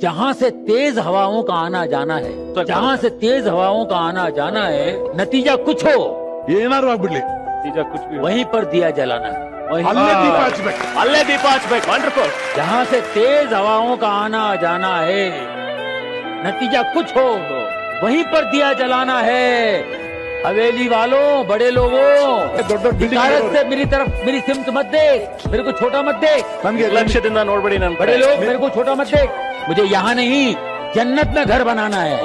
जहाँ से तेज हवाओं का आना जाना है जहाँ से तेज हवाओं का आना जाना है नतीजा कुछ हो। ये नतीजा कुछ भी वहीं पर दिया जलाना है। जहाँ से तेज हवाओं का आना जाना है नतीजा कुछ हो। वहीं पर दिया जलाना है। हवेली वालों बड़े लोगों से मेरी तरफ़ मेरी सिमत मत देख मेरे को छोटा मत देख। लक्ष्य दिन बड़े लोग मेरे को छोटा मत देख। मुझे यहाँ नहीं जन्नत में घर बनाना है।